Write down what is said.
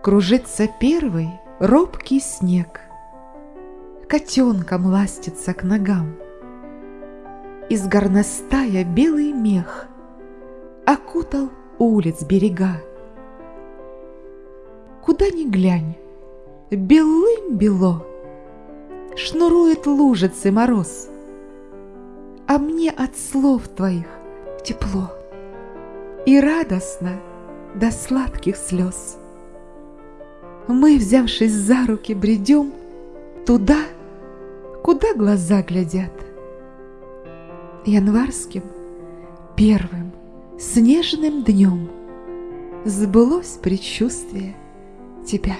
Кружится первый робкий снег, Котенком ластится к ногам. Из горностая белый мех Окутал улиц берега. Куда ни глянь, белым-бело, Шнурует лужицы мороз, А мне от слов твоих тепло И радостно до сладких слез. Мы, взявшись за руки, бредем Туда, куда глаза глядят. Январским, первым, снежным днем Сбылось предчувствие тебя.